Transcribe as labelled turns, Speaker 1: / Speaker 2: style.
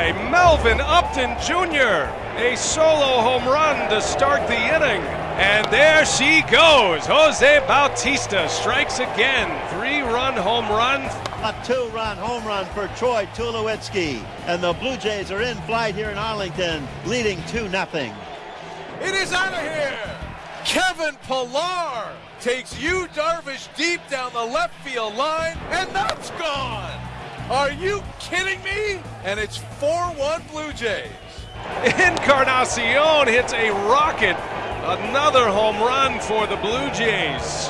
Speaker 1: by Melvin Upton Jr. A solo home run to start the inning. And there she goes. Jose Bautista strikes again. Three run home run.
Speaker 2: A two-run home run for Troy Tulowitzki. And the Blue Jays are in flight here in Arlington, leading 2-0.
Speaker 3: It is out of here. Kevin Pillar takes Yu Darvish deep down the left field line, and that's gone. Are you kidding me? And it's 4-1 Blue Jays.
Speaker 1: Encarnacion hits a rocket. Another home run for the Blue Jays.